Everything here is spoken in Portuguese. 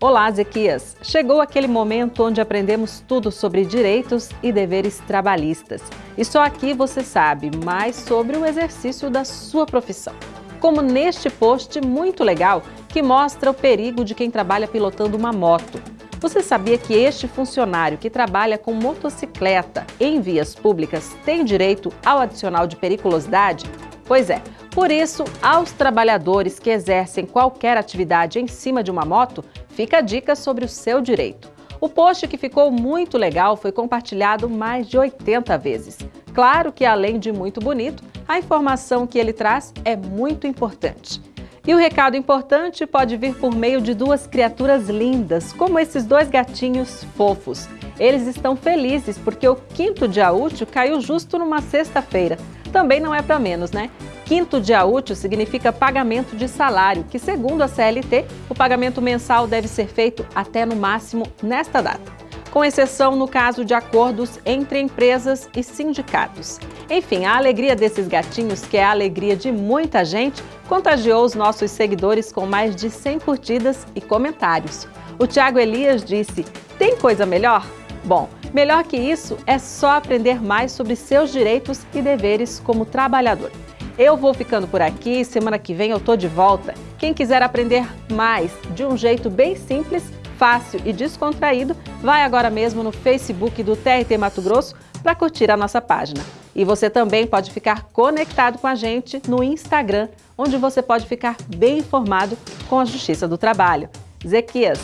Olá, Zequias! Chegou aquele momento onde aprendemos tudo sobre direitos e deveres trabalhistas. E só aqui você sabe mais sobre o exercício da sua profissão. Como neste post muito legal que mostra o perigo de quem trabalha pilotando uma moto. Você sabia que este funcionário que trabalha com motocicleta em vias públicas tem direito ao adicional de periculosidade? Pois é, por isso, aos trabalhadores que exercem qualquer atividade em cima de uma moto, fica a dica sobre o seu direito. O post que ficou muito legal foi compartilhado mais de 80 vezes. Claro que, além de muito bonito, a informação que ele traz é muito importante. E o recado importante pode vir por meio de duas criaturas lindas, como esses dois gatinhos fofos. Eles estão felizes porque o quinto dia útil caiu justo numa sexta-feira. Também não é para menos, né? Quinto dia útil significa pagamento de salário, que segundo a CLT, o pagamento mensal deve ser feito até no máximo nesta data, com exceção no caso de acordos entre empresas e sindicatos. Enfim, a alegria desses gatinhos, que é a alegria de muita gente, contagiou os nossos seguidores com mais de 100 curtidas e comentários. O Tiago Elias disse, tem coisa melhor? Bom, melhor que isso é só aprender mais sobre seus direitos e deveres como trabalhador. Eu vou ficando por aqui, semana que vem eu tô de volta. Quem quiser aprender mais de um jeito bem simples, fácil e descontraído, vai agora mesmo no Facebook do TRT Mato Grosso para curtir a nossa página. E você também pode ficar conectado com a gente no Instagram, onde você pode ficar bem informado com a Justiça do Trabalho. Zequias,